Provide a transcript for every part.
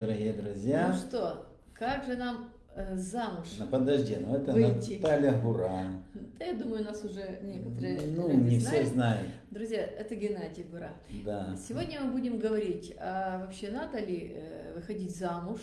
Дорогие друзья. Ну что, как же нам э, замуж Ну, подожди, ну это выйти? Наталья Гуран. Да, я думаю, нас уже некоторые Ну, не знают. все знают. Друзья, это Геннадий Бура. Да. Сегодня мы будем говорить, а вообще надо ли э, выходить замуж,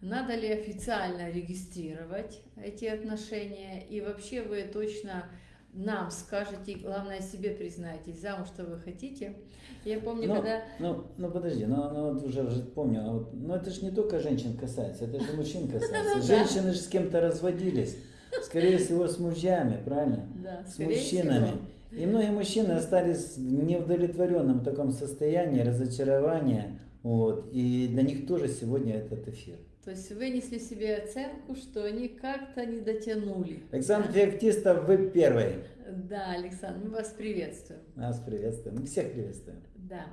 надо ли официально регистрировать эти отношения, и вообще вы точно нам скажете, главное себе признаетесь, замуж-то вы хотите. Я помню, Ну, когда... ну, ну подожди, ну, ну вот уже, уже помню, а вот, ну это же не только женщин касается, это же мужчин касается. Ну. Женщины же с кем-то разводились, скорее всего с мужьями, правильно? Да, С мужчинами. всего. И многие мужчины остались в неудовлетворенном таком состоянии, разочарования, вот, и для них тоже сегодня этот эфир. То есть вынесли себе оценку, что они как-то не дотянули. Александр Феоктистов, вы первый. Да, Александр, мы вас приветствуем. Нас приветствуем, мы всех приветствуем. Да.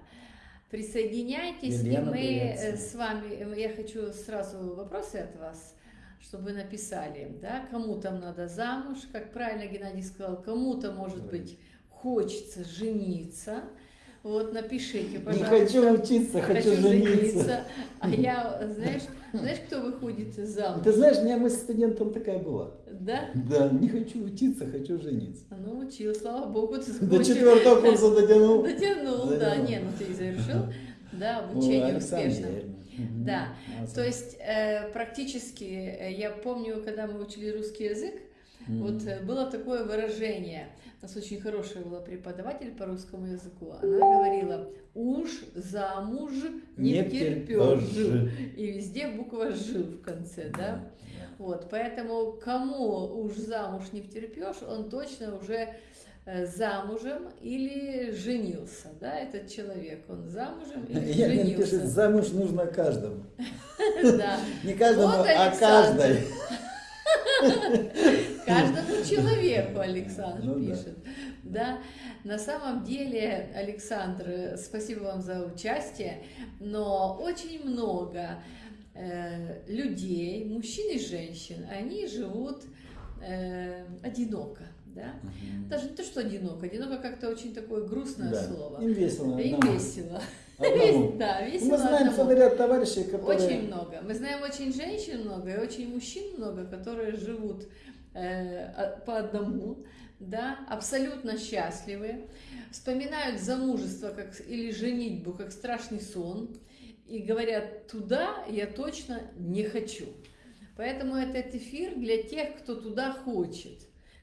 Присоединяйтесь, Елена, и мы э, с вами, э, я хочу сразу вопросы от вас, чтобы написали, да, кому там надо замуж, как правильно Геннадий сказал, кому-то, может быть, хочется жениться, вот напишите, Не пожалуйста. хочу учиться, хочу, жениться. А я, знаешь, знаешь, кто выходит замуж? Ты знаешь, у меня мысль студентом такая была. Да? Да, не хочу учиться, хочу жениться. Ну, учил, слава богу, ты До закончил. четвертого курса дотянул. Дотянул, да, Дотянул. не, ну ты завершил, да, обучение Александр успешно. Да. То есть э, практически, э, я помню, когда мы учили русский язык, Мгм. вот э, было такое выражение, у нас очень хорошая была преподаватель по русскому языку, она говорила, уж замуж не, Не втерпёшь». втерпёшь. и везде буква «ж» в конце, да? Вот, поэтому кому уж замуж не втерпешь, он точно уже э, замужем или женился, да, этот человек, он замужем или Я мне пишет, женился. замуж нужно каждому. Да. Не каждому, а каждой. Каждому человеку Александр Ну да. пишет. Да, на самом деле, Александр, спасибо вам за участие, но очень много э, людей, мужчин и женщин, они живут э, одиноко, да? Мгм. Даже не то, что одиноко, одиноко как-то очень такое грустное Да. слово. Им весело. Им одному. весело. Одному. Да, весело Мы знаем одному. целый ряд товарищей, которые... Очень много. Мы знаем очень женщин много и очень мужчин много, которые живут э, а- по одному, да, абсолютно счастливы, вспоминают замужество как, или женитьбу как страшный сон и говорят, туда я точно не хочу. Поэтому этот эфир для тех, кто туда хочет.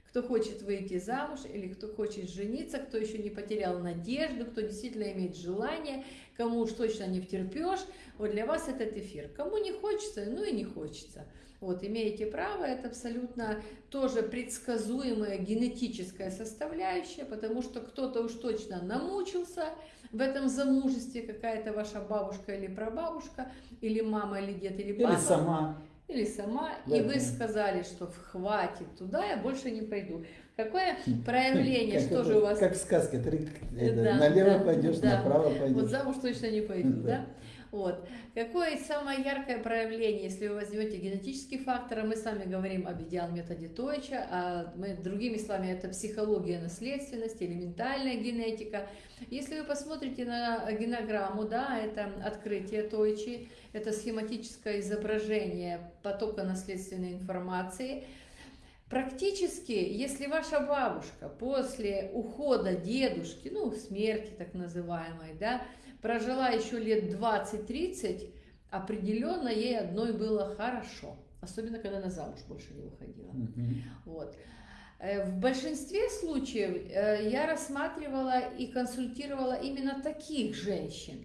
Кто хочет выйти замуж или кто хочет жениться, кто еще не потерял надежду, кто действительно имеет желание, кому уж точно не втерпешь, вот для вас этот эфир. Кому не хочется, ну и не хочется. Вот, имеете право, это абсолютно тоже предсказуемая генетическая составляющая, потому что кто-то уж точно намучился в этом замужестве, какая-то ваша бабушка или прабабушка, или мама, или дед, или папа Или сама. Или сама, Да, и вы сказали, что хватит, туда я больше не пойду. Какое проявление, Как что это- же у вас? Как в сказке. Три, это, Да, налево да, пойдешь, да. направо Вот пойдешь. замуж точно не пойду, Да. да? Вот. Какое самое яркое проявление, если вы возьмете генетический фактор, а мы с вами говорим об идеальном методе Тойча, а мы, другими словами, это психология наследственности или ментальная генетика. Если вы посмотрите на генограмму, да, это открытие Тойчи, это схематическое изображение потока наследственной информации, Практически, если ваша бабушка после ухода дедушки, ну, смерти так называемой, да, прожила еще лет 20-30, определенно ей одной было хорошо. Особенно, когда она замуж больше не выходила. Мгм. Вот. Э, В большинстве случаев э, я рассматривала и консультировала именно таких женщин.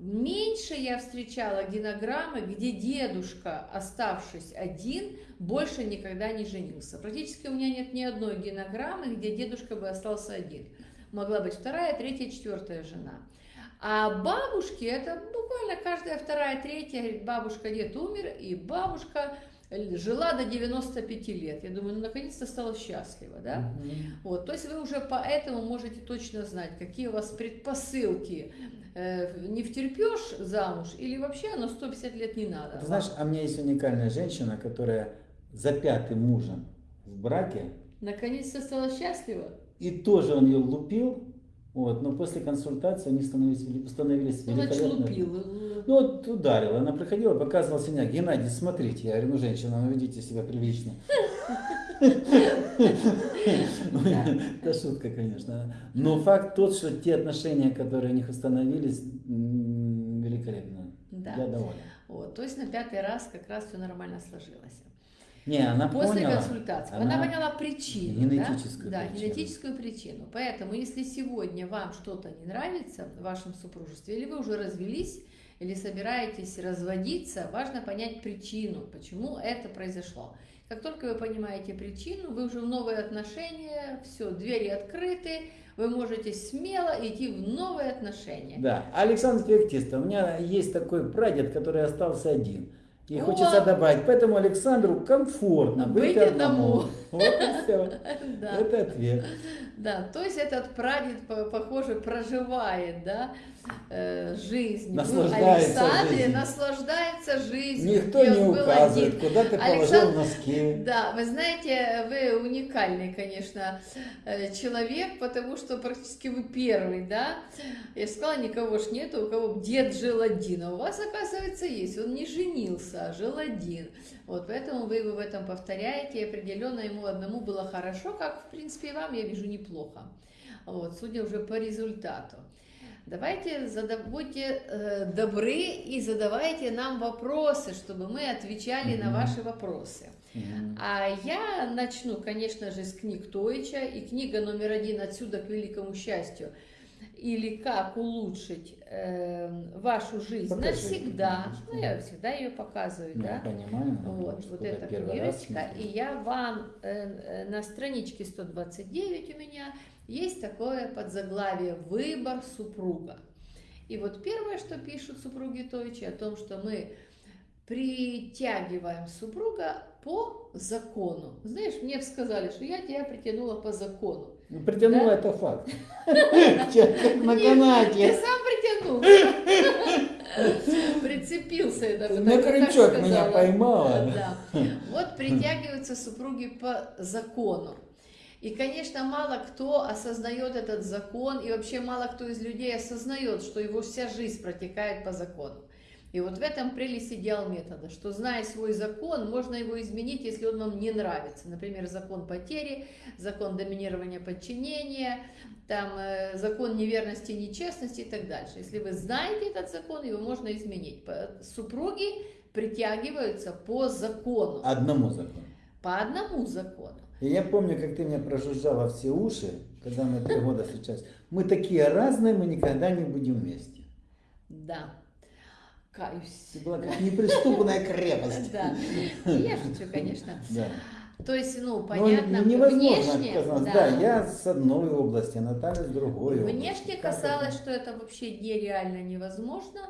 Меньше я встречала генограммы, где дедушка, оставшись один, больше никогда не женился. Практически у меня нет ни одной генограммы, где дедушка бы остался один. Могла быть вторая, третья, четвертая жена. А бабушки, это буквально каждая вторая, третья, говорит, бабушка, дед умер, и бабушка жила до 95 лет. Я думаю, ну, наконец-то стала счастлива, да? Мгм. Вот, то есть вы уже поэтому можете точно знать, какие у вас предпосылки. Э, не втерпешь замуж или вообще на 150 лет не надо. Ты знаешь, а у меня есть уникальная женщина, которая за пятым мужем в браке, Наконец-то стала счастлива. и тоже он ее лупил, Вот, но после консультации они становились, становились Ну, великолепными. Ну вот ударила, она приходила, показывала синяк. Геннадий, смотрите, я говорю, ну женщина, ну ведите себя прилично. Это шутка, конечно. Но факт тот, что те отношения, которые у них установились, великолепно. Да. Я доволен. Вот, то есть на пятый раз как раз все нормально сложилось. Не, она После поняла. консультации. Она, поняла причину. генетическую да? Да, причину. генетическую причину. Поэтому, если сегодня вам что-то не нравится в вашем супружестве, или вы уже развелись, или собираетесь разводиться, важно понять причину, почему это произошло. Как только вы понимаете причину, вы уже в новые отношения, все, двери открыты, вы можете смело идти в новые отношения. Да, Александр Феоктистов, у меня есть такой прадед, который остался один. И О! хочется добавить, поэтому Александру комфортно быть, Быть одному. одному. Вот и все. Да. Это ответ. Да, то есть этот прадед, по- похоже, проживает, да, э, жизнь. Наслаждается Александре, жизнью. наслаждается жизнью. Никто не указывает, один. куда ты положил Александр- носки. Да, вы знаете, вы уникальный, конечно, э, человек, потому что практически вы первый, да. Я сказала, никого ж нету, у кого дед жил один, а у вас, оказывается, есть. Он не женился, а жил один. Вот, поэтому вы его в этом повторяете, и определенно ему одному было хорошо, как, в принципе, и вам, я вижу, неплохо. Вот, судя уже по результату. Давайте, зада- будьте э, добры и задавайте нам вопросы, чтобы мы отвечали на Мгм. ваши вопросы. Мгм. А я начну, конечно же, с книг Тойча, и книга номер один «Отсюда к великому счастью» или «Как улучшить э, вашу жизнь Покажи. навсегда». Ну, я всегда ее показываю, Ну, да. Понимаю. Вот, вот эта книжечка, и я вам э, э, на страничке 129 у меня есть такое подзаглавие «Выбор супруга». И вот первое, что пишут супруги Тойчи, о том, что мы притягиваем супруга по закону. Знаешь, мне сказали, что я тебя притянула по закону. Ну, притянула Да? это факт. Как на Ты канате. сам притянул. Прицепился, даже На крючок меня поймала. Да. Вот притягиваются супруги по закону. И, конечно, мало кто осознает этот закон, и вообще мало кто из людей осознает, что его вся жизнь протекает по закону. И вот в этом прелесть идеал метода, что зная свой закон, можно его изменить, если он вам не нравится. Например, закон потери, закон доминирования подчинения, там, э, закон неверности, нечестности и так дальше. Если вы знаете этот закон, его можно изменить. Супруги притягиваются по закону, Одному закону. по одному закону. И я помню, как ты мне прожужжала все уши, когда мы три года встречались. Мы такие разные, мы никогда не будем вместе. Да, каюсь. Ты была как неприступная крепость. Да, я шучу, конечно. Да. То есть, ну, Но понятно, невозможно внешне, отказаться. Да. я с одной области, Наталья с другой области. Внешне казалось, это? что это вообще нереально невозможно,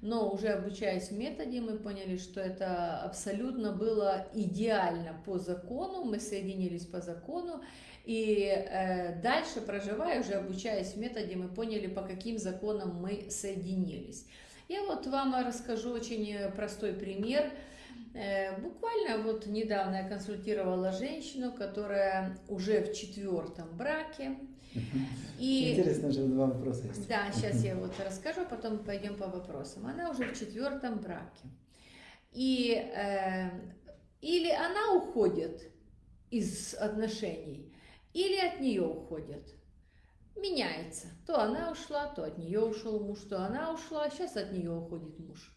но уже обучаясь в методе, мы поняли, что это абсолютно было идеально по закону, мы соединились по закону, и э, дальше, проживая, уже обучаясь в методе, мы поняли, по каким законам мы соединились. Я вот вам расскажу очень э, простой пример. Э, Буквально вот недавно я консультировала женщину, которая уже в четвертом браке. И Интересно, же два вопроса есть. да, сейчас я вот расскажу, а потом пойдем по вопросам. Она уже в четвертом браке. И э, или она уходит из отношений, или от нее уходит. Меняется. То она ушла, то от нее ушел муж, то она ушла, сейчас от нее уходит муж.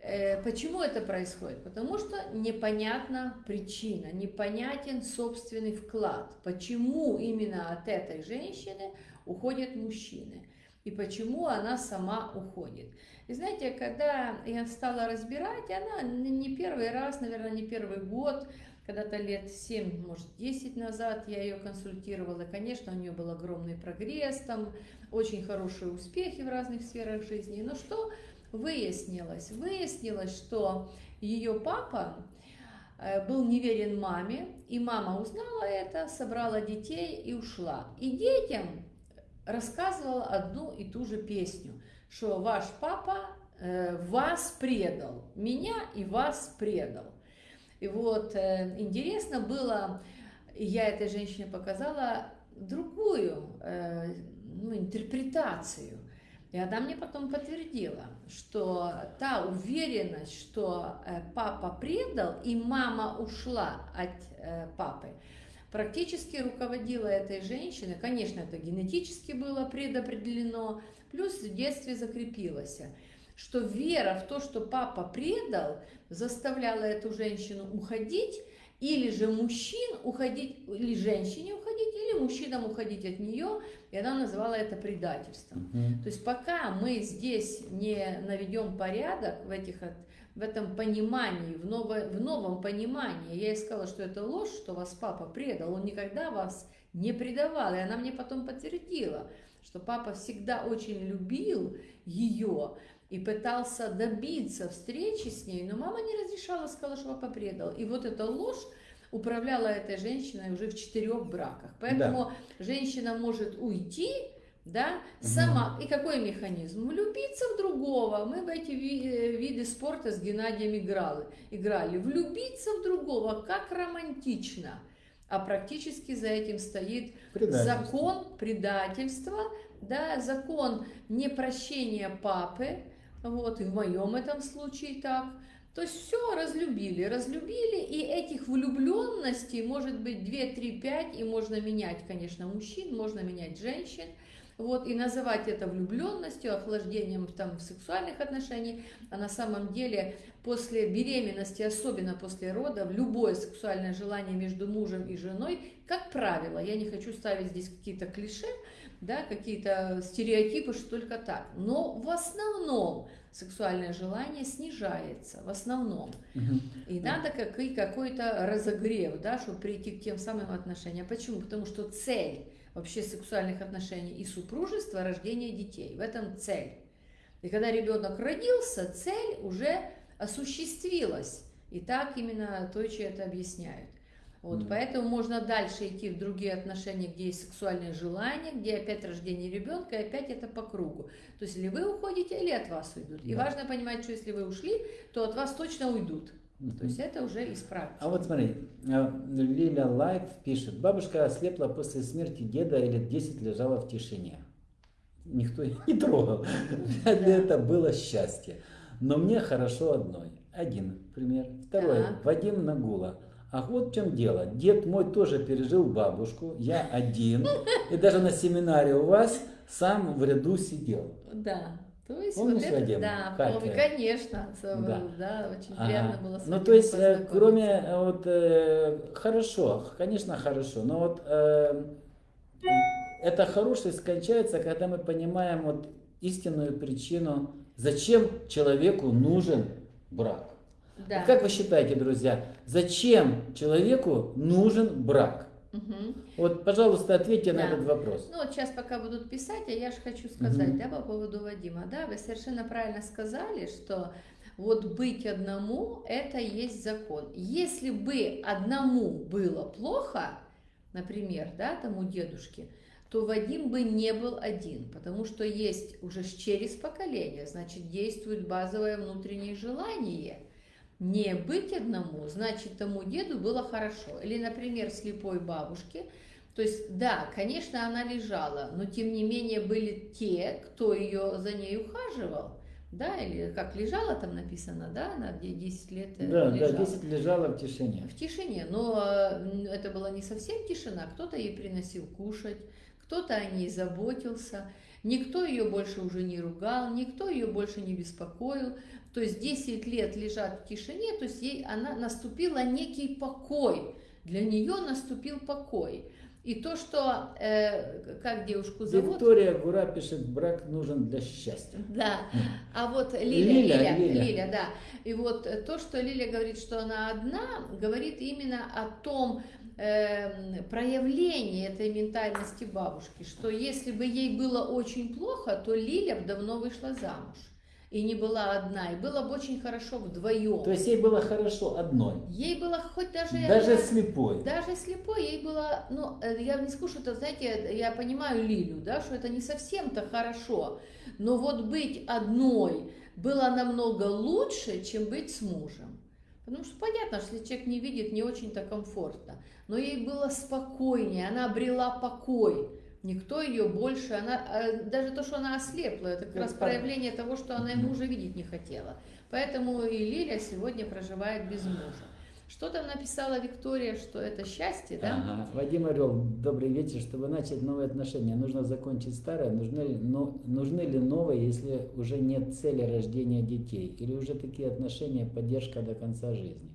Э, Почему это происходит? Потому что непонятна причина, непонятен собственный вклад. Почему именно от этой женщины уходят мужчины? И почему она сама уходит? И знаете, когда я стала разбирать, она не первый раз, наверное, не первый год, когда-то лет 7, может 10 назад я ее консультировала. Конечно, у нее был огромный прогресс, там очень хорошие успехи в разных сферах жизни. Но что выяснилось? Выяснилось, что ее папа э, был неверен маме, и мама узнала это, собрала детей и ушла. И детям рассказывала одну и ту же песню, что ваш папа э, вас предал, меня и вас предал. И вот э, интересно было, я этой женщине показала другую, э, ну, интерпретацию. И она мне потом подтвердила, что та уверенность, что э, папа предал и мама ушла от папы, практически руководила этой женщиной. Конечно, это генетически было предопределено, плюс в детстве закрепилось, что вера в то, что папа предал, заставляла эту женщину уходить, или же мужчин уходить, или женщине уходить, или мужчинам уходить от нее, и она называла это предательством. Мгм. То есть пока мы здесь не наведем порядок в, этих, в этом понимании, в, ново- в новом понимании, я ей сказала, что это ложь, что вас папа предал, он никогда вас не предавал, и она мне потом подтвердила, что папа всегда очень любил ее и пытался добиться встречи с ней, но мама не разрешала, сказала, что папа предал. И вот эта ложь управляла этой женщиной уже в четырех браках. Поэтому женщина может уйти, да, сама. И какой механизм? Влюбиться в другого. Мы в эти э, виды спорта с Геннадием играли. играли. Влюбиться в другого, как романтично. А практически за этим стоит Предательство. закон предательства, да, закон непрощения папы, вот, и в моем этом случае так. То есть все разлюбили, разлюбили, и этих влюбленностей может быть 2, 3, 5, и можно менять, конечно, мужчин, можно менять женщин, вот, и называть это влюбленностью, охлаждением там, в сексуальных отношениях, а на самом деле после беременности, особенно после родов, любое сексуальное желание между мужем и женой, как правило, я не хочу ставить здесь какие-то клише, да, какие-то стереотипы, что только так, но в основном сексуальное желание снижается, в основном. И надо как, и какой-то разогрев, да, чтобы прийти к тем самым отношениям. Почему? Потому что цель вообще сексуальных отношений и супружества – рождение детей. В этом цель. И когда ребенок родился, цель уже осуществилась. И так именно Тойчи это объясняют. Вот, Мгм. Поэтому можно дальше идти в другие отношения, где есть сексуальное желание, где опять рождение ребенка, и опять это по кругу. То есть или вы уходите, или от вас уйдут. И Да. важно понимать, что если вы ушли, то от вас точно уйдут. То есть это уже из практики. А вот смотри, э, Лиля Лайф пишет, бабушка ослепла после смерти деда и лет 10 лежала в тишине. Никто ее не трогал. Для это было счастье. Но мне хорошо одной. Один пример. Второй. Так. Вадим Нагула. Ах, вот в чем дело. Дед мой тоже пережил бабушку. Я один. И даже на семинаре у вас сам в ряду сидел. Да. То есть Помнишь, вот это, Вадим? да, помню, это? конечно, Да. да. очень Ага. приятно было с Ну, то есть, э, кроме э, вот э, хорошо, конечно, хорошо, но вот э, эта хорошесть кончается, когда мы понимаем вот истинную причину, зачем человеку нужен брак. Да. Вот как вы считаете, друзья, зачем человеку нужен брак? Мгм. Вот, пожалуйста, ответьте на Да. этот вопрос. Ну вот сейчас пока будут писать, а я же хочу сказать, Мгм. да, по поводу Вадима, да, вы совершенно правильно сказали, что вот быть одному – это есть закон. Если бы одному было плохо, например, да, тому дедушке, то Вадим бы не был один, потому что есть уже через поколение, значит, действует базовое внутреннее желание. Не быть одному, значит, тому деду было хорошо. Или, например, слепой бабушке, то есть, да, конечно, она лежала, но тем не менее были те, кто ее за ней ухаживал. Да, или как лежала там написано, да, она де- 10 лет э, Да, да, лежала. 10 лежала в тишине. В тишине, но э, это была не совсем тишина, кто-то ей приносил кушать, кто-то о ней заботился, никто ее больше уже не ругал, никто ее больше не беспокоил. То есть 10 лет лежат в тишине, то есть ей она наступила некий покой, для нее наступил покой. И то, что, э, как девушку зовут? Виктория Гура пишет, брак нужен для счастья. Да, а вот Лиля, Лиля, Лиля, Лиля. Лиля, да. И вот э, то, что Лиля говорит, что она одна, говорит именно о том эм, проявлении этой ментальности бабушки, что если бы ей было очень плохо, то Лиля бы давно вышла замуж и не была одна, и было бы очень хорошо вдвоем. То есть ей было хорошо одной. Ей было хоть даже... Даже слепой. Даже слепой ей было, ну, э, я не скажу, что это, знаете, я понимаю Лилю, да, что это не совсем-то хорошо, но вот быть одной было намного лучше, чем быть с мужем. Потому что понятно, что если человек не видит, не очень-то комфортно. Но ей было спокойнее, она обрела покой. Никто ее больше, она, а, даже то, что она ослепла, это как Это раз так. проявление того, что она ему уже видеть не хотела. Поэтому и Лиля сегодня проживает без мужа. Что там написала Виктория, что это счастье, да? Ага. Вадим Орел, добрый вечер. Чтобы начать новые отношения, нужно закончить старое. Нужны ли, но, нужны ли новые, если уже нет цели рождения детей? Или уже такие отношения поддержка до конца жизни?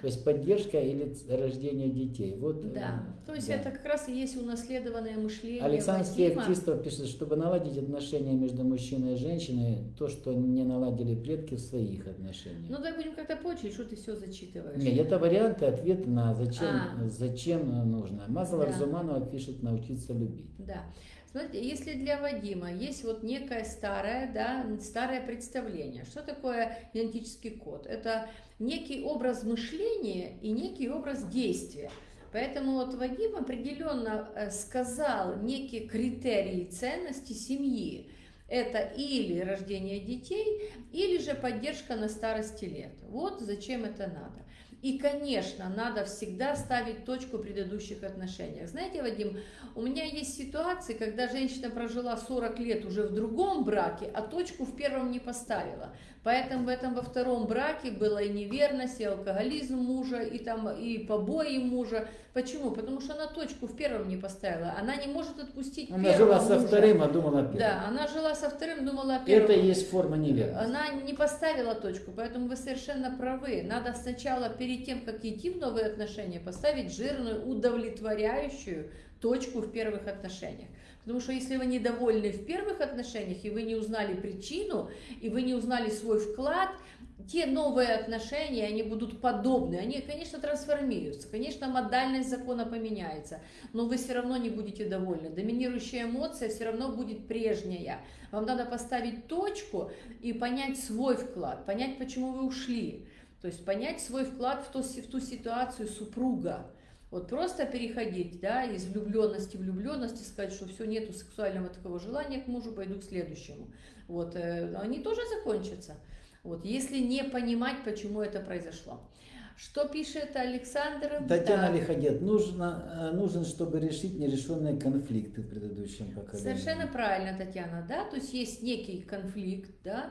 То есть поддержка или рождение детей. Вот, э, Да, то есть да. это как раз и есть унаследованное мышление Александр Вадима. Феоктистов пишет, чтобы наладить отношения между мужчиной и женщиной, то, что не наладили предки в своих отношениях. Ну, давай будем как-то по что ты все зачитываешь. Нет, это варианты ответа на зачем, А. зачем нужно. Мазалов Да. Зуманова пишет научиться любить. Да. Смотрите, если для Вадима есть вот некое старое, да, старое представление, что такое генетический код? Это некий образ мышления и некий образ действия. Поэтому вот Вадим определенно э, сказал некие критерии ценности семьи. Это или рождение детей, или же поддержка на старости лет. Вот зачем это надо. И, конечно, надо всегда ставить точку в предыдущих отношениях. Знаете, Вадим, у меня есть ситуации, когда женщина прожила 40 лет уже в другом браке, а точку в первом не поставила. Поэтому в этом во втором браке была и неверность, и алкоголизм мужа, и там и побои мужа. Почему? Потому что она точку в первом не поставила. Она не может отпустить Она жила со мужа. вторым, а думала о первом. Да, она жила со вторым, думала о первом. Это и есть форма неверности. Она не поставила точку, поэтому вы совершенно правы. Надо сначала, перед тем, как идти в новые отношения, поставить жирную, удовлетворяющую точку в первых отношениях. Потому что если вы недовольны в первых отношениях, и вы не узнали причину, и вы не узнали свой вклад, те новые отношения, они будут подобны. Они, конечно, трансформируются, конечно, модальность закона поменяется, но вы все равно не будете довольны. Доминирующая эмоция все равно будет прежняя. Вам надо поставить точку и понять свой вклад, понять, почему вы ушли. То есть понять свой вклад в ту, в ту ситуацию супруга. Вот просто переходить да, из влюбленности в влюбленность и сказать, что все, нету сексуального такого желания к мужу, пойду к следующему. Вот, э, они тоже закончатся. Вот, если не понимать, почему это произошло. Что пишет Александр? Татьяна Да. Лиходет, нужно, э, нужен, чтобы решить нерешенные конфликты в предыдущем поколении. Совершенно правильно, Татьяна, да, то есть есть некий конфликт, да,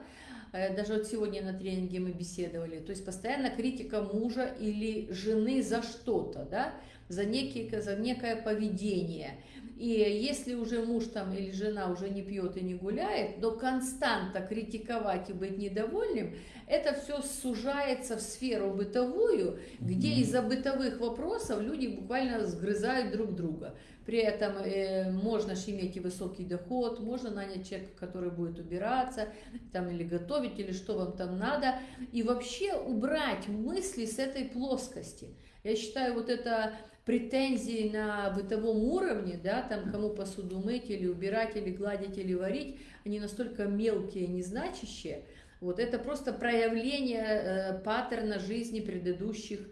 даже вот сегодня на тренинге мы беседовали, то есть постоянно критика мужа или жены за что-то, да, за, некий, за некое поведение. И если уже муж там или жена уже не пьет и не гуляет, но константа критиковать и быть недовольным, это все сужается в сферу бытовую, где из-за бытовых вопросов люди буквально сгрызают друг друга. При этом э, можно иметь и высокий доход, можно нанять человека, который будет убираться, там или готовить, или что вам там надо, и вообще убрать мысли с этой плоскости. Я считаю, вот это претензии на бытовом уровне, да, там кому посуду мыть, или убирать, или гладить, или варить, они настолько мелкие, незначащие. Вот это просто проявление э, паттерна жизни предыдущих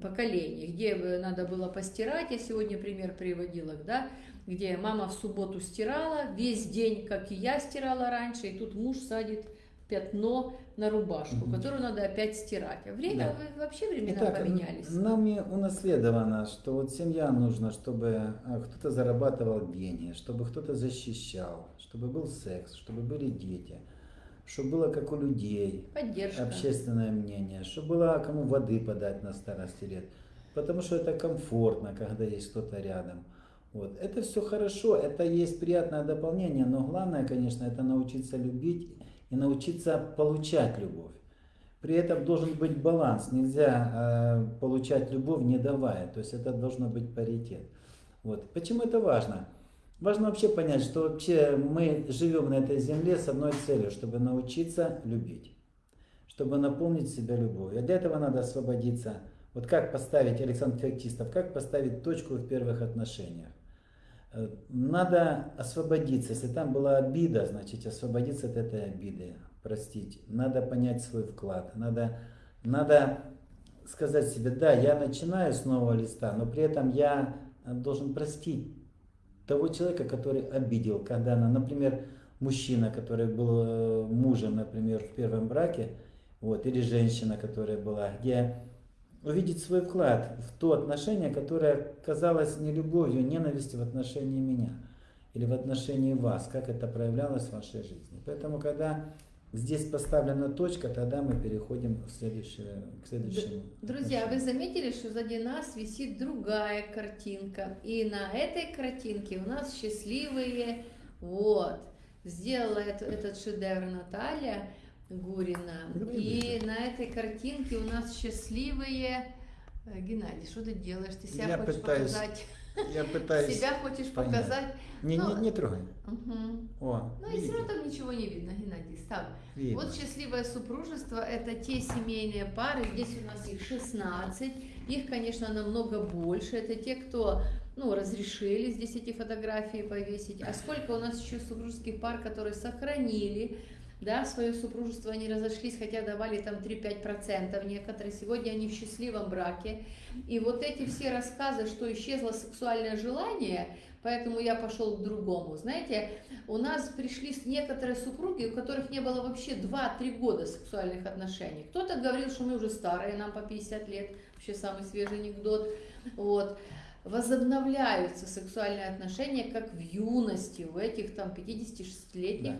поколений, где бы надо было постирать, я сегодня пример приводила, да, где мама в субботу стирала, весь день, как и я стирала раньше, и тут муж садит пятно на рубашку, Мгм. которую надо опять стирать. А время, Да. вообще времена Итак, поменялись. нами унаследовано, что вот семья нужна, чтобы а, кто-то зарабатывал деньги, чтобы кто-то защищал, чтобы был секс, чтобы были дети, чтобы было как у людей, Поддержка. общественное мнение, чтобы было кому воды подать на старости лет. Потому что это комфортно, когда есть кто-то рядом. Вот. Это все хорошо, это есть приятное дополнение, но главное, конечно, это научиться любить и научиться получать любовь. При этом должен быть баланс, нельзя э, получать любовь не давая, то есть это должно быть паритет. Вот. Почему это важно? Важно вообще понять, что вообще мы живем на этой земле с одной целью, чтобы научиться любить, чтобы наполнить себя любовью. А для этого надо освободиться. Вот как поставить, Александр Феоктистов, как поставить точку в первых отношениях? Э, Надо освободиться. Если там была обида, значит освободиться от этой обиды, простить. Надо понять свой вклад. Надо, надо сказать себе, да, я начинаю с нового листа, но при этом я э, должен простить того человека, который обидел, когда она, например, мужчина, который был э, мужем, например, в первом браке, вот, или женщина, которая была, где увидеть свой вклад в то отношение, которое казалось не любовью, а ненавистью в отношении меня или в отношении вас, как это проявлялось в вашей жизни. Поэтому, когда здесь поставлена точка, тогда мы переходим в следующее, к следующему. Друзья, вы заметили, что сзади нас висит другая картинка. И на этой картинке у нас счастливые, вот, сделала это, этот шедевр Наталья Гурина. И на этой картинке у нас счастливые... Э, Геннадий, что ты делаешь? Ты себя Я хочешь пытаюсь показать? Я пытаюсь... Себя хочешь понять. показать? Не, Ну, не, не трогай. Мгм. О, Ну и все видите? равно там ничего не видно, Геннадий, ставь. Видно. Вот счастливое супружество – это те семейные пары, здесь у нас их 16, их, конечно, намного больше, это те, кто, ну, разрешили здесь эти фотографии повесить, а сколько у нас еще супружеских пар, которые сохранили, да, свое супружество, они разошлись, хотя давали там 3-5% некоторые, сегодня они в счастливом браке, и вот эти все рассказы, что исчезло сексуальное желание, поэтому я пошел к другому, знаете, у нас пришли некоторые супруги, у которых не было вообще 2-3 года сексуальных отношений. Кто-то говорил, что мы уже старые, нам по 50 лет, вообще самый свежий анекдот. Вот. Возобновляются сексуальные отношения, как в юности, у этих там 56-летних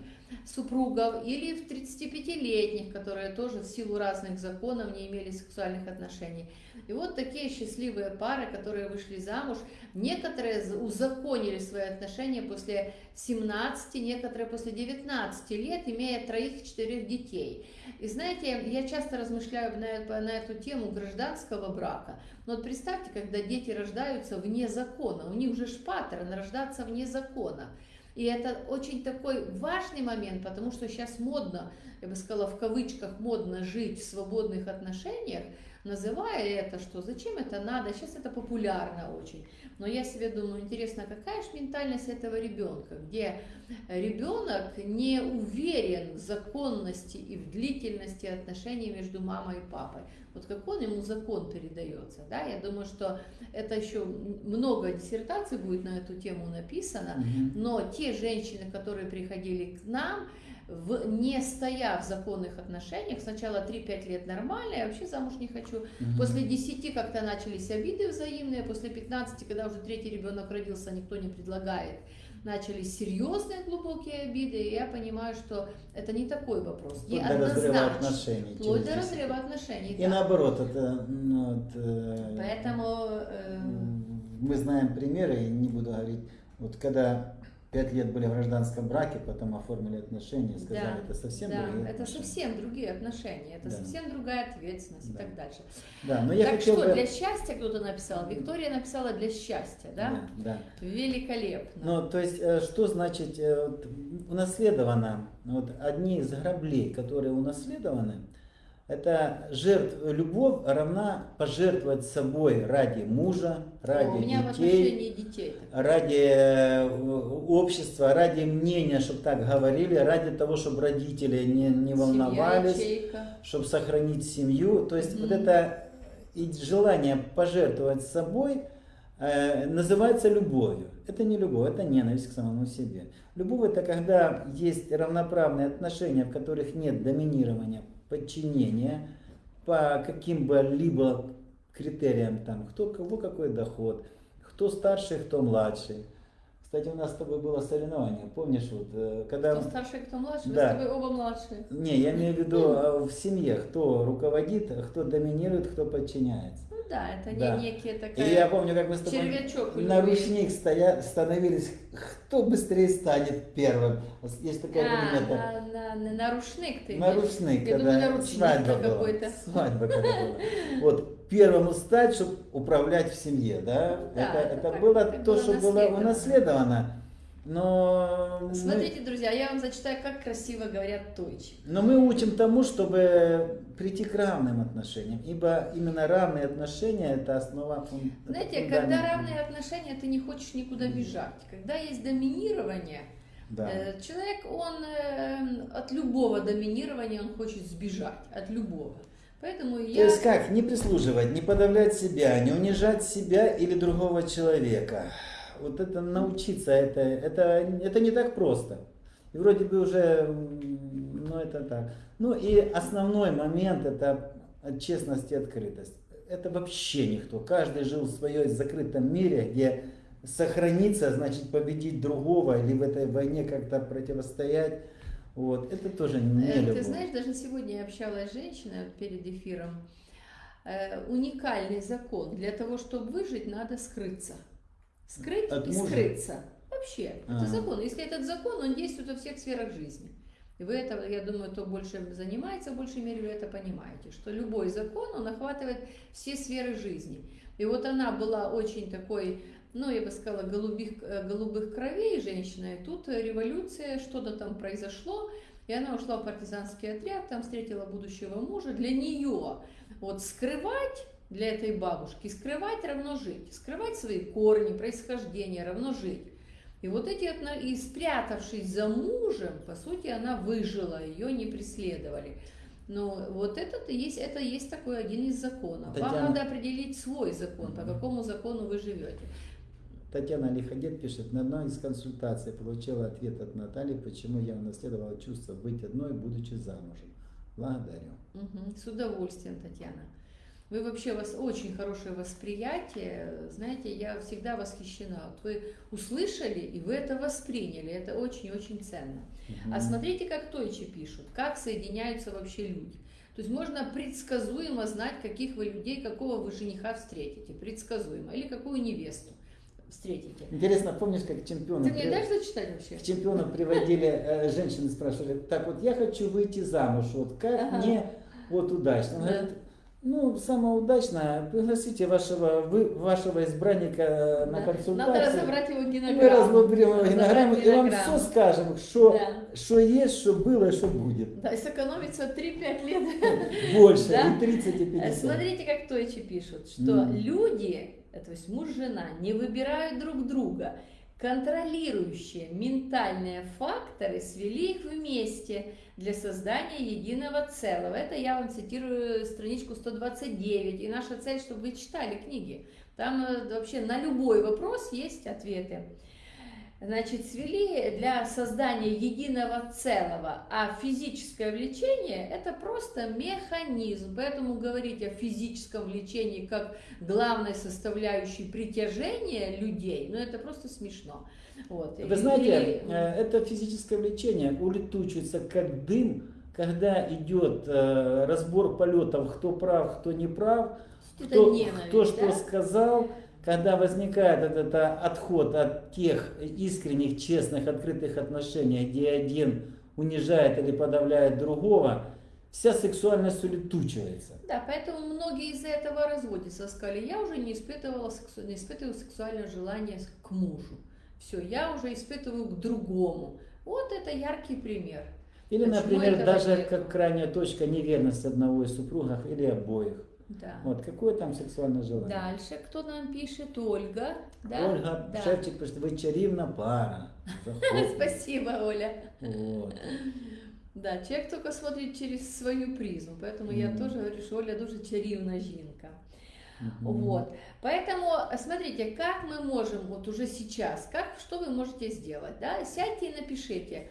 супругов, или в 35-летних, которые тоже в силу разных законов не имели сексуальных отношений. И вот такие счастливые пары, которые вышли замуж, некоторые узаконили свои отношения после 17, некоторые после 19 лет, имея троих-четырех детей. И знаете, я часто размышляю на, на эту тему гражданского брака. Но вот представьте, когда дети рождаются вне закона, у них уже шпатерн рождаться вне закона. И это очень такой важный момент, потому что сейчас модно, я бы сказала, в кавычках модно жить в свободных отношениях, называя это, что зачем это надо, сейчас это популярно очень. Но я себе думаю, интересно, какая же ментальность этого ребенка, где ребенок не уверен в законности и в длительности отношений между мамой и папой. Вот как он ему закон передается, да, я думаю, что это еще много диссертаций будет на эту тему написано, но те женщины, которые приходили к нам, в, не стоя в законных отношениях, сначала 3-5 лет нормально, я вообще замуж не хочу, Мгм. После 10 как-то начались обиды взаимные, после 15, когда уже третий ребенок родился, никто не предлагает, начались серьезные глубокие обиды, и я понимаю, что это не такой вопрос. Вплоть И до разрыва отношений. Вплоть до 10. разрыва отношений. И да. наоборот, это ну, вот, э, Поэтому э, мы знаем примеры, не буду говорить, вот когда пять лет были в гражданском браке, потом оформили отношения, сказали, Да, это совсем да, другие это отношения. совсем другие отношения, это Да. совсем другая ответственность Да. и так дальше. Да, но я так хотел что, бы... для счастья кто-то написал? Виктория написала для счастья, да? Да, да. Великолепно. Ну, то есть, э, что значит э, вот, унаследовано? Вот одни из граблей, которые унаследованы, это жертв, любовь равна пожертвовать собой ради мужа, ради детей, детей. ради э, общества, ради мнения, чтобы так говорили, ради того, чтобы родители не, не Семья, волновались, ячейка. чтобы сохранить семью. То есть вот Мгм. это и желание пожертвовать собой э, называется любовью. Это не любовь, это ненависть к самому себе. Любовь это когда есть равноправные отношения, в которых нет доминирования, подчинения по каким бы либо критериям там, кто кого какой доход, кто старший, кто младший. Кстати, у нас с тобой было соревнование, помнишь, вот, э, когда... Кто старший, кто младший, Да. вы с тобой оба младшие. Не, я имею в виду а, в семье, кто руководит, а кто доминирует, кто подчиняется. Да, это Да. не некие И такая... я помню, как мы с тобой червячок на ручник стоя, становились, кто быстрее станет первым. Есть такая А, примета. на, на, на, на рушник ты На ручник, Я когда думаю, на ручник свадьба была. какой-то. Свадьба когда была. Вот первому стать, чтобы управлять в семье, да? Да, это, это было то, что было наследовано. унаследовано. Но мы- Смотрите, друзья, я вам зачитаю, как красиво говорят тойчи. Но мы учим тому, чтобы прийти к равным отношениям, ибо именно равные отношения это основа Знаете, фундамент. когда равные отношения, ты не хочешь никуда бежать. Когда есть доминирование, Да. э, человек, он э, от любого доминирования, он хочет сбежать, от любого. Поэтому То я... есть как? Не прислуживать, не подавлять себя, не унижать себя или другого человека. Вот это научиться, это, это, это не так просто. И вроде бы уже, ну это так. Ну и основной момент это честность и открытость. это вообще никто. Каждый жил в своем закрытом мире, где сохраниться, значит победить другого или в этой войне как-то противостоять. Вот, это тоже не Э, любовь. Ты знаешь, даже сегодня я общалась с женщиной перед эфиром. Э, Уникальный закон. Для того, чтобы выжить, надо скрыться. Скрыть От и мужа? скрыться. Вообще, это А. закон. Если этот закон, он действует во всех сферах жизни. И вы это, я думаю, кто больше занимается, в большей мере вы это понимаете, что любой закон, он охватывает все сферы жизни. И вот она была очень такой, ну, я бы сказала, голубых, э, голубых кровей женщина, и тут революция, что-то там произошло, и она ушла в партизанский отряд, там встретила будущего мужа. Для нее вот скрывать для этой бабушки, скрывать равно жить, скрывать свои корни, происхождение равно жить. И вот эти, и спрятавшись за мужем, по сути, она выжила, ее не преследовали. Но вот это и есть, это есть такой один из законов. Вам Татьяна. надо определить свой закон, по какому закону вы живете. Татьяна Лиходет пишет, на одной из консультаций получила ответ от Натальи, почему я унаследовала чувство быть одной, будучи замужем. Благодарю. Мгм. С удовольствием, Татьяна. Вы вообще, у вас очень хорошее восприятие. Знаете, я всегда восхищена. Вот вы услышали, и вы это восприняли. Это очень-очень ценно. А Мгм. смотрите, как Тойчи пишут, как соединяются вообще люди. То есть можно предсказуемо знать, каких вы людей, какого вы жениха встретите. Предсказуемо. Или какую невесту встретите. Интересно, помнишь, как чемпиона, Ты мне при- дашь зачитать вообще? к чемпиону приводили, э, женщины спрашивали, так вот я хочу выйти замуж, вот как Ага. мне вот удачно? Она Да. говорит, ну, самое удачное, пригласите вашего, вы, вашего избранника э, на Да. консультацию. Надо разобрать его И мы генограмму. разобрали его генограмму, и вам генограмму. все скажем, что, Да. что есть, что было, что будет. Да, и сэкономится 3-5 лет. Больше, Да? и 30, и Э, 50. Смотрите, как Тойчи пишут, что Мгм. люди, э, то есть муж, жена, не выбирают друг друга. Контролирующие ментальные факторы свели их вместе для создания единого целого. Это я вам цитирую страничку 129. И наша цель, чтобы вы читали книги. Там э, вообще на любой вопрос есть ответы. Значит, свели для создания единого целого, а физическое влечение – это просто механизм. Поэтому говорить о физическом влечении как главной составляющей притяжения людей, ну это просто смешно. Вот. Вы знаете, Или- э, это физическое влечение улетучивается как дым, когда идет э, разбор полетов, кто прав, кто не прав, кто, кто что да? сказал, когда возникает этот э, отход от тех искренних, честных, открытых отношений, где один унижает или подавляет другого, вся сексуальность улетучивается. Да, поэтому многие из-за этого разводятся. Сказали, я уже не испытывала сексу... не испытываю сексуальное желание к мужу. Все, я уже испытываю к другому. Вот это яркий пример. Или, Почему например, даже нету? как крайняя точка неверность одного из супругов или обоих. Да. Вот какое там сексуальное желание? Дальше кто нам пишет? Ольга. Да? Ольга Да. Шевчик пишет, вы чарівна пара. Заходьте. Спасибо, Оля. Вот. Да, человек только смотрит через свою призму, поэтому я Мгм. тоже говорю, что Оля дуже чарівна жінка. Мгм. Вот. Поэтому, смотрите, как мы можем вот уже сейчас, как, что вы можете сделать, да? Сядьте и напишите,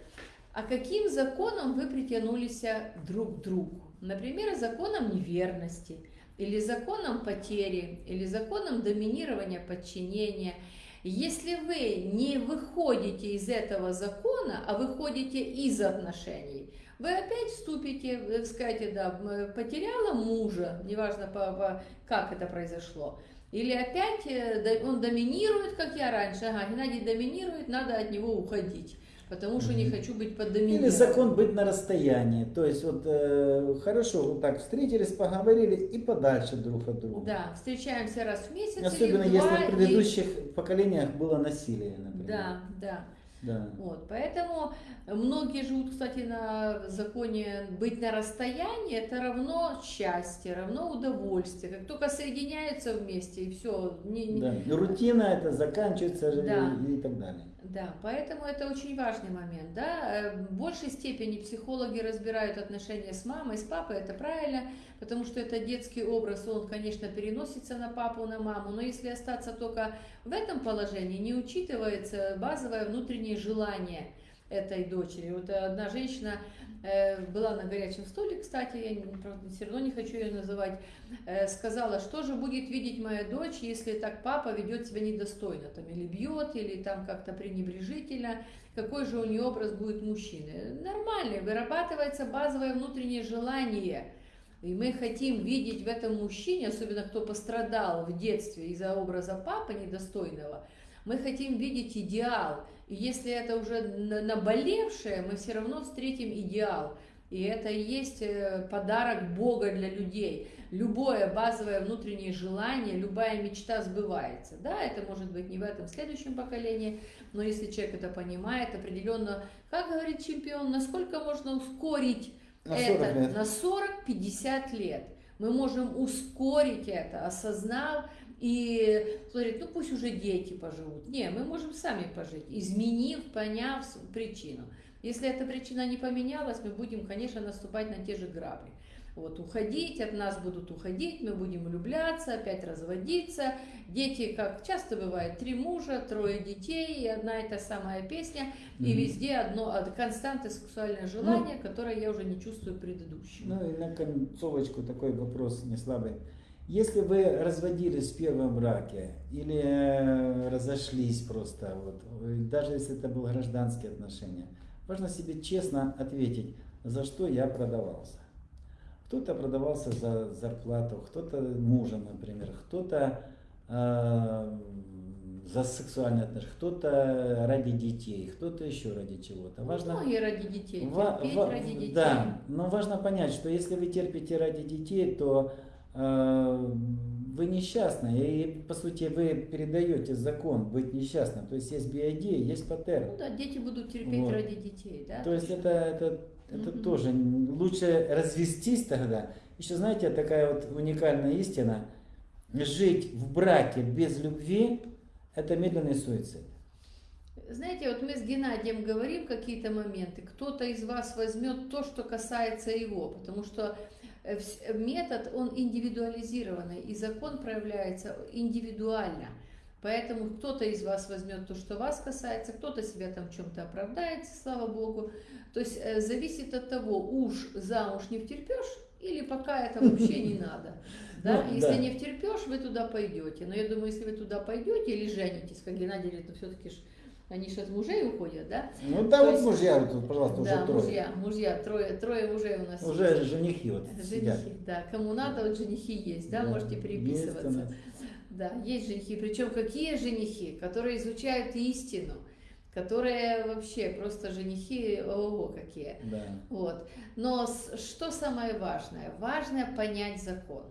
а каким законом вы притянулись друг к другу. Например, законом неверности, или законом потери, или законом доминирования, подчинения. Если вы не выходите из этого закона, а выходите из отношений, вы опять вступите, вы скажете, да, м, потеряла мужа, неважно по, как это произошло, или опять э, он доминирует, как я раньше, ага, Геннадий доминирует, надо от него уходить, потому что не хочу быть под Или доминированием. закон быть на расстоянии. То есть вот э, хорошо, вот так встретились, поговорили и подальше друг от друга. Да, встречаемся раз в месяц Особенно или в если два, в и- предыдущих поколениях было насилие, например. Да, да. Да. Вот, поэтому многие живут, кстати, на законе быть на расстоянии, это равно счастье, равно удовольствие. Как только соединяются вместе и все, не, не- Да. И Рутина это заканчивается Да. и, и так далее. Да, поэтому это очень важный момент. Да? Э, В большей степени психологи разбирают отношения с мамой, с папой, это правильно, потому что это детский образ, он, конечно, переносится на папу, на маму, но если остаться только в этом положении, не учитывается базовое внутреннее желание этой дочери. Вот одна женщина э, была на горячем столе, кстати, я все равно не хочу ее называть, э, сказала, что же будет видеть моя дочь, если так папа ведет себя недостойно, там, или бьет, или там как-то пренебрежительно, какой же у нее образ будет мужчины. Нормальный, вырабатывается базовое внутреннее желание. И мы хотим видеть в этом мужчине, особенно кто пострадал в детстве из-за образа папы недостойного, мы хотим видеть идеал. И если это уже на- наболевшее, мы все равно встретим идеал. И это и есть э, подарок Бога для людей. Любое базовое внутреннее желание, любая мечта сбывается. Да, это может быть не в этом следующем поколении, но если человек это понимает, определенно, как говорит чемпион, насколько можно ускорить На это 40 лет. на 40-50 лет. Мы можем ускорить это, осознав и говорит, ну пусть уже дети поживут. Не, мы можем сами пожить, изменив, поняв причину. Если эта причина не поменялась, мы будем, конечно, наступать на те же грабли. Вот, уходить, от нас будут уходить, мы будем влюбляться, опять разводиться. Дети, как часто бывает, три мужа, трое детей, и одна и та самая песня, и Мгм. везде одно, а, константы сексуальное желание, которое я уже не чувствую предыдущим. Ну и на концовочку такой вопрос не слабый. Если вы разводились в первом браке или э, разошлись просто, вот, даже если это были гражданские отношения, важно себе честно ответить, за что я продавался. Кто-то продавался за зарплату, кто-то мужа, например, кто-то э, за сексуальные отношения, кто-то ради детей, кто-то еще ради чего-то. Важно, Многие ради детей, Ва- ва- ради детей. Да, но важно понять, что если вы терпите ради детей, то э, вы несчастны. И по сути вы передаете закон быть несчастным. То есть есть BID, есть Ну паттерн. да, дети будут терпеть Вот. ради детей, да? То есть это, это, это Мгм. тоже лучше развестись тогда. Еще знаете, такая вот уникальная истина. Жить в браке без любви – это медленный суицид. Знаете, вот мы с Геннадием говорим какие-то моменты, кто-то из вас возьмет то, что касается его, потому что э, метод, он индивидуализированный, и закон проявляется индивидуально. Поэтому кто-то из вас возьмет то, что вас касается, кто-то себя там в чем-то оправдается, слава богу. То есть э, зависит от того, уж замуж не втерпешь, или пока это вообще не надо. Да? Ну, Если да. не втерпешь, вы туда пойдете. Но я думаю, если вы туда пойдете или женитесь, как Геннадий говорит, ну все-таки ж они же от мужей уходят, да? Ну да, То вот есть- мужья вот тут, пожалуйста, уже да, трое. мужья, мужья, трое, трое мужей у нас Уже есть. женихи вот сидят. Женихи, да. Кому надо, вот женихи есть, да, Да, можете есть переписываться. нас. Да, есть женихи. Причем какие женихи, которые изучают истину, которые вообще просто женихи, ого, какие. Да. Вот. Но что самое важное? Важно понять закон.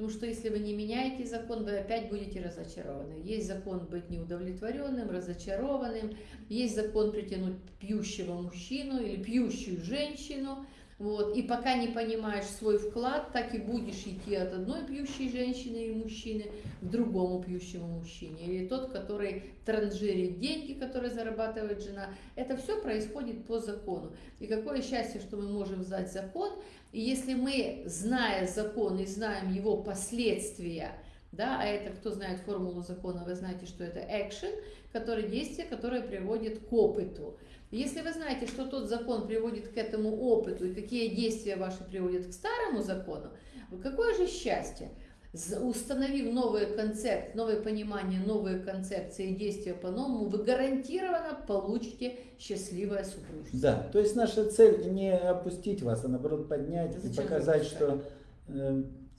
Потому что если вы не меняете закон, вы опять будете разочарованы. Есть закон быть неудовлетворенным, разочарованным, есть закон притянуть пьющего мужчину или пьющую женщину. Вот. И пока не понимаешь свой вклад, так и будешь идти от одной пьющей женщины и мужчины к другому пьющему мужчине. Или тот, который транжирит деньги, которые зарабатывает жена. Это все происходит по закону. И какое счастье, что мы можем знать закон. И если мы, зная закон и знаем его последствия, да, а это кто знает формулу закона, вы знаете, что это action, который действие, которое приводит к опыту. Если вы знаете, что тот закон приводит к этому опыту и какие действия ваши приводят к старому закону, какое же счастье! Установив новый концепт, новое понимание, новые концепции и действия по-новому, вы гарантированно получите счастливое супружество. Да, то есть наша цель не опустить вас, а наоборот поднять и Зачем показать, что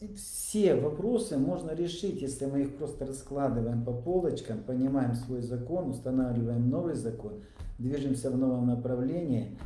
все вопросы можно решить, если мы их просто раскладываем по полочкам, понимаем свой закон, устанавливаем новый закон, движемся в новом направлении.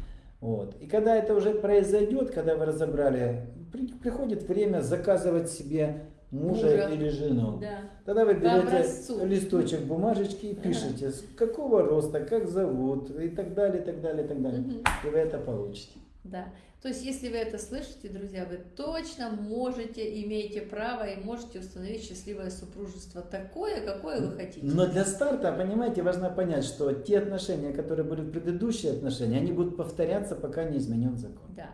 Вот. И когда это уже произойдет, когда вы разобрали, при- приходит время заказывать себе мужа, Мужа. или жену. Да. Тогда вы берете листочек бумажечки и пишете, с какого роста, как зовут, и так далее, и так далее, и так далее. Мгм. И вы это получите. Да. То есть, если вы это слышите, друзья, вы точно можете, имеете право и можете установить счастливое супружество такое, какое вы хотите. Но для старта, понимаете, важно понять, что те отношения, которые были предыдущие отношения, они будут повторяться, пока не изменен закон. Да.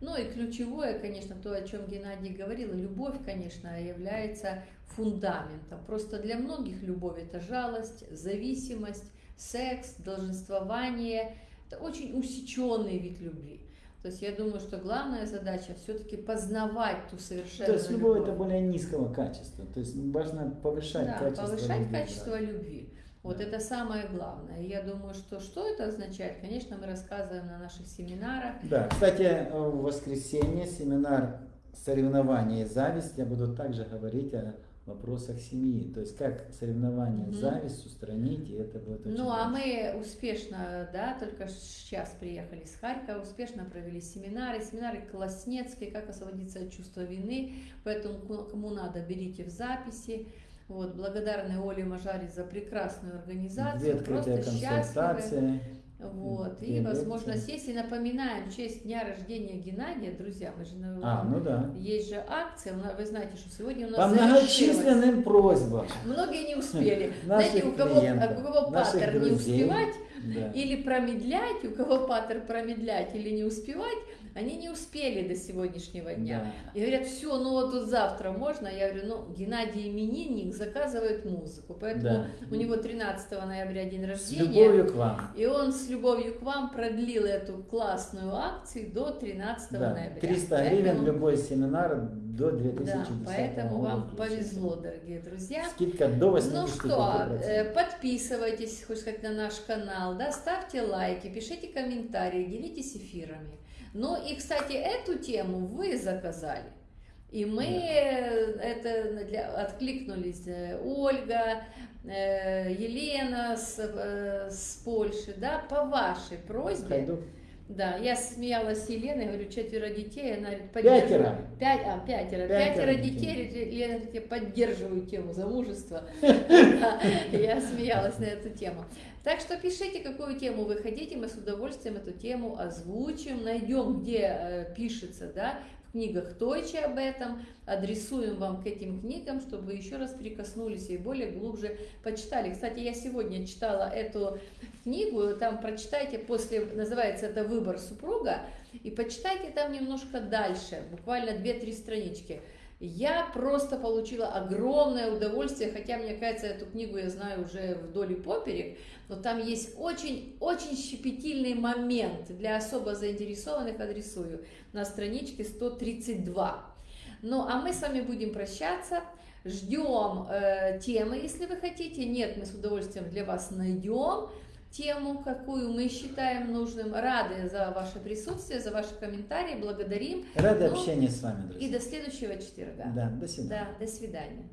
Ну и ключевое, конечно, то, о чем Геннадий говорил, любовь, конечно, является фундаментом. Просто для многих любовь это жалость, зависимость, секс, долженствование. Это очень усеченный вид любви. То есть я думаю, что главная задача все-таки познавать ту совершенную То есть любовь любовь. это более низкого качества. То есть важно повышать да, качество повышать любви, качество любви. Вот Да. это самое главное. Я думаю, что что это означает, конечно, мы рассказываем на наших семинарах. Да, кстати, в воскресенье семинар соревнования и зависть. Я буду также говорить о вопросах семьи. То есть как соревнование, Мгм. зависть устранить, и это будет очень Ну, а важно. мы успешно, да, только сейчас приехали с Харькова, успешно провели семинары, семинары класснецкие, как освободиться от чувства вины, поэтому кому надо, берите в записи. Вот, благодарны Оле Мажари за прекрасную Две организацию, открытые просто счастливы. Вот, две и возможность есть. И напоминаем, в честь дня рождения Геннадия, друзья, мы же на- А, ну да. есть же акция, вы знаете, что сегодня у нас По многочисленным просьбам Многие не успели. Знаете, у кого, клиентов, у кого паттер не успевать, да. или промедлять, у кого паттер промедлять или не успевать, они не успели до сегодняшнего дня. Да. И говорят, все, ну вот тут завтра можно. Я говорю, ну, Геннадий именинник заказывает музыку, поэтому Да. у него 13 ноября день С рождения. любовью к вам. И он с любовью к вам продлил эту классную акцию до 13 Да. ноября. 300 Поэтому- гривен любой семинар до Да, 2010 поэтому года вам повезло, дорогие друзья. Скидка до 85%. Ну что, э, подписывайтесь, хоть сказать, на наш канал, да, ставьте лайки, пишите комментарии, делитесь эфирами. Ну и, кстати, эту тему вы заказали. И мы это для, откликнулись. э, Ольга, э, Елена с, э, с Польши, да, по вашей просьбе. Хайдук. Да, я смеялась с Еленой, говорю, четверо детей, она говорит, Пятеро. Пять, а, пятеро. Пятеро Пятеро детей. детей, Лена говорит, я поддерживаю тему замужества. Я смеялась на эту тему. Так что пишите, какую тему вы хотите, мы с удовольствием эту тему озвучим, найдем, где э, пишется, да, книгах Тойче об этом, адресуем вам к этим книгам, чтобы вы еще раз прикоснулись и более глубже почитали. Кстати, я сегодня читала эту книгу, там прочитайте после, называется это «Выбор супруга», и почитайте там немножко дальше, буквально 2-3 странички. Я просто получила огромное удовольствие, хотя, мне кажется, эту книгу я знаю уже вдоль и поперек, но там есть очень-очень щепетильный момент для особо заинтересованных, адресую, на страничке 132. Ну, а мы с вами будем прощаться. Ждем э, темы, если вы хотите. Нет, мы с удовольствием для вас найдем тему, какую мы считаем нужным. Рады за ваше присутствие, за ваши комментарии. Благодарим. Рады Ну, общению с вами, И друзья. до следующего четверга. Да, до свидания. Да, до свидания.